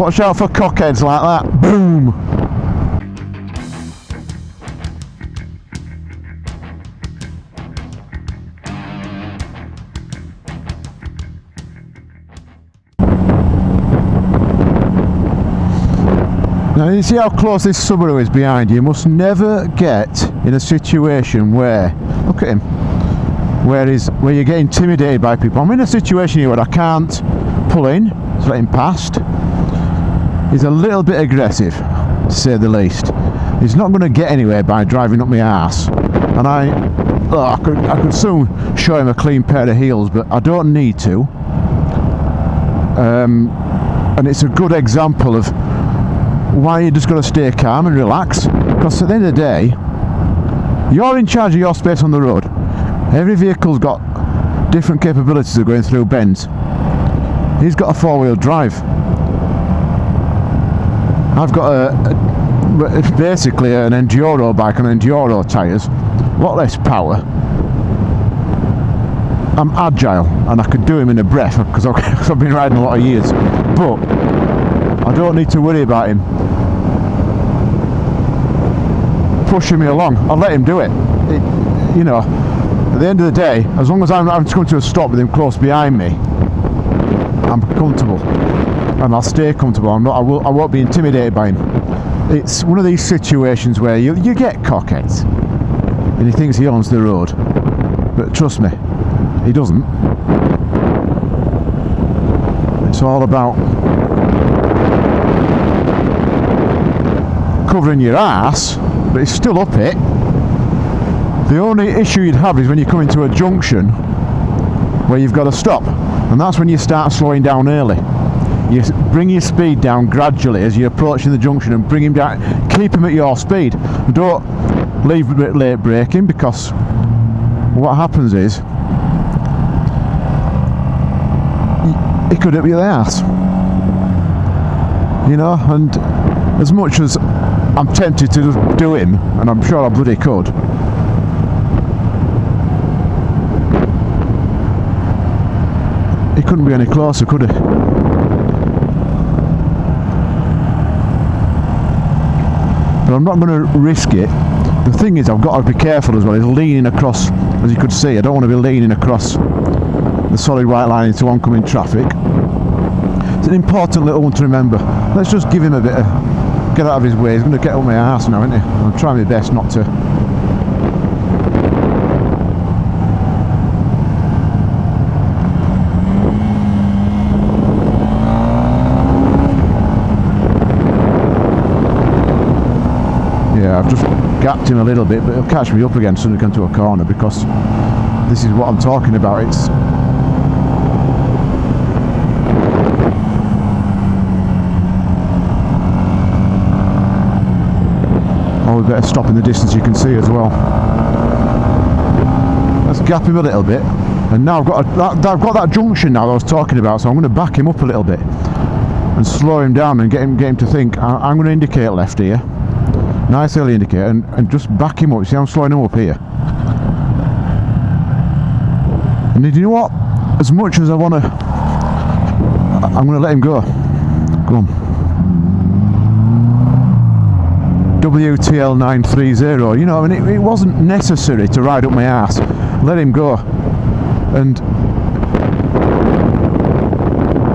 Watch out for cockheads like that. Boom! Now you see how close this Subaru is behind you? You must never get in a situation where, look at him, where is where you get intimidated by people. I'm in a situation here where I can't pull in, so let him past. He's a little bit aggressive, to say the least. He's not going to get anywhere by driving up my ass. And I, oh, I could, I could soon show him a clean pair of heels, but I don't need to. Um, and it's a good example of why you just got to stay calm and relax. Because at the end of the day, you're in charge of your space on the road. Every vehicle's got different capabilities of going through bends. He's got a four-wheel drive. I've got a, a it's basically an enduro bike and enduro tyres, a lot less power. I'm agile and I could do him in a breath because I've been riding a lot of years. But I don't need to worry about him pushing me along. I'll let him do it. it you know, at the end of the day, as long as I'm having to come to a stop with him close behind me, I'm comfortable. And I'll stay comfortable. I'm not, I, will, I won't be intimidated by him. It's one of these situations where you, you get cockheads. And he thinks he owns the road. But trust me, he doesn't. It's all about covering your ass, but it's still up it. The only issue you'd have is when you come into a junction where you've got to stop, and that's when you start slowing down early. You bring your speed down gradually as you're approaching the junction and bring him down, keep him at your speed. Don't leave late braking because what happens is it could hit you the ass. You know, and as much as I'm tempted to do him, and I'm sure I bloody could, he couldn't be any closer, could he? But I'm not going to risk it. The thing is, I've got to be careful as well. He's leaning across, as you could see. I don't want to be leaning across the solid white line into oncoming traffic. It's an important little one to remember. Let's just give him a bit of get out of his way. He's going to get on my ass now, isn't he? I'm trying my best not to yeah I've just gapped him a little bit but he'll catch me up again as soon as I come to a corner because this is what I'm talking about. It's oh we better stop in the distance you can see as well. Let's gap him a little bit. And now I've got a, that, I've got that junction now that I was talking about so I'm going to back him up a little bit and slow him down and get him get him to think. I, am going to indicate left here nice early indicator and, and just back him up. See I'm slowing him up here? And you know what? As much as I want to I'm going to let him go. Go on. WTL 930 you know I mean it, it wasn't necessary to ride up my ass. Let him go. And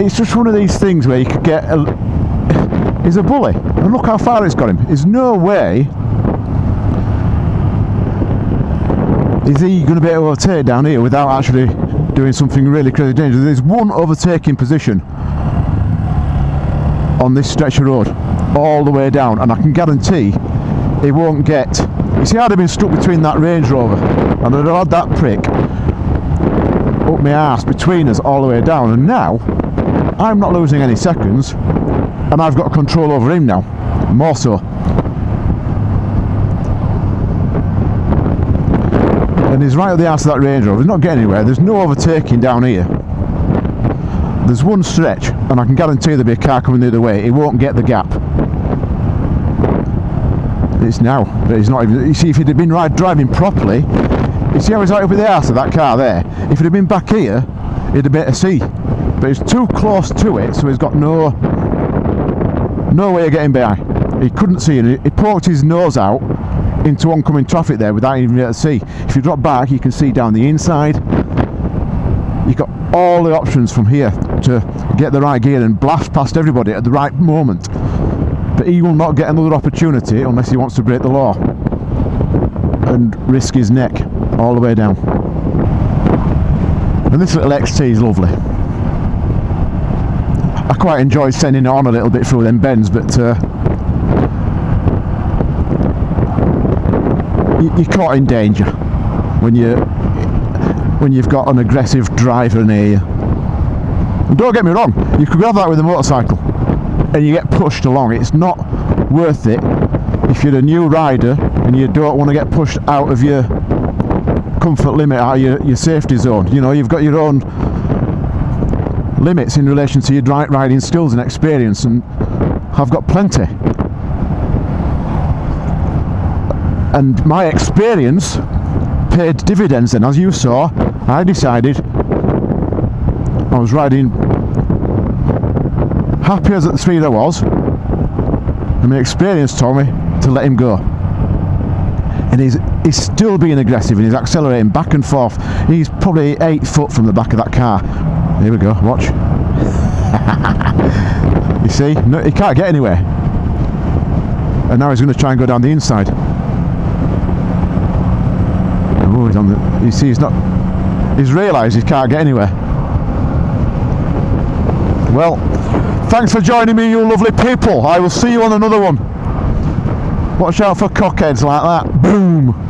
it's just one of these things where you could get a, he's a bully. And look how far it's got him. There's no way is he going to be able to overtake down here without actually doing something really crazy dangerous. There's one overtaking position on this stretch of road all the way down and I can guarantee he won't get you see I'd have been stuck between that Range Rover and I'd have had that prick up my ass between us all the way down and now I'm not losing any seconds and I've got control over him now. More so. And he's right at the ass of that Range Rover. He's not getting anywhere. There's no overtaking down here. There's one stretch and I can guarantee there'll be a car coming the other way. He won't get the gap. It's now. But he's not even you see if he'd have been right driving properly you see how he's right up in the ass of that car there? If it had been back here he'd have better see but he's too close to it so he's got no No way of getting by. He couldn't see it. He poked his nose out into oncoming traffic there without even able to see. If you drop back, you can see down the inside. You've got all the options from here to get the right gear and blast past everybody at the right moment. But he will not get another opportunity unless he wants to break the law and risk his neck all the way down. And this little XT is lovely. I quite enjoy sending it on a little bit through them bends, but uh, you, you're caught in danger when you when you've got an aggressive driver near you. And don't get me wrong, you could grab that with a motorcycle and you get pushed along. It's not worth it if you're a new rider and you don't want to get pushed out of your comfort limit, out of your, your safety zone. You know, you've got your own limits in relation to your riding skills and experience and I've got plenty. And my experience paid dividends then. As you saw, I decided I was riding happy as at the speed I was and my experience told me to let him go and he's he's still being aggressive and he's accelerating back and forth he's probably eight foot from the back of that car here we go watch. You see no, he can't get anywhere. And now he's going to try and go down the inside. Oh he's on the you see he's not he's realised he can't get anywhere. Well thanks for joining me you lovely people. I will see you on another one. Watch out for cockheads like that. Boom